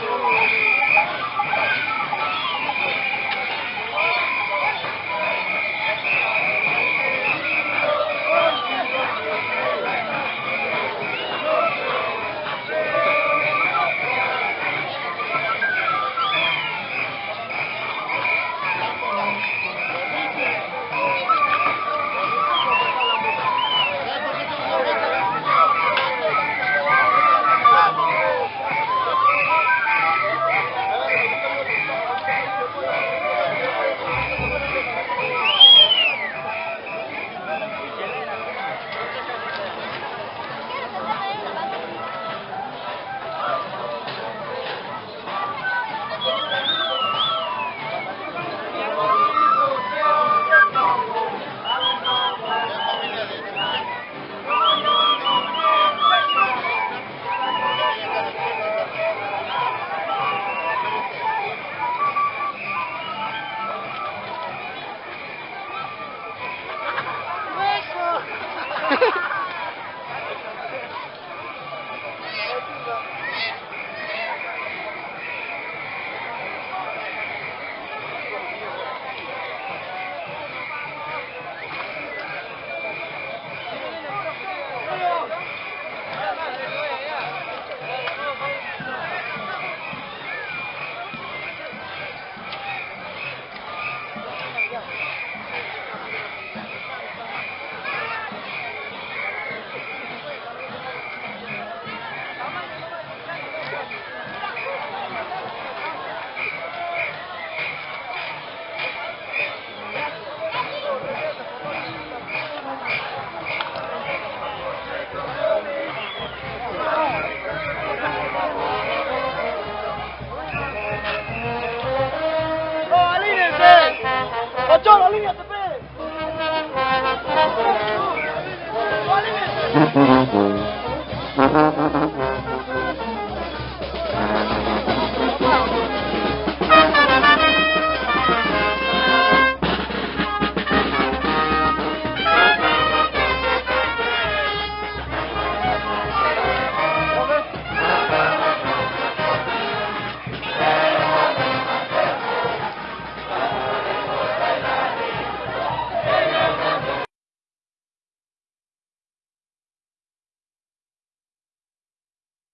Sure. Oh, alíñense.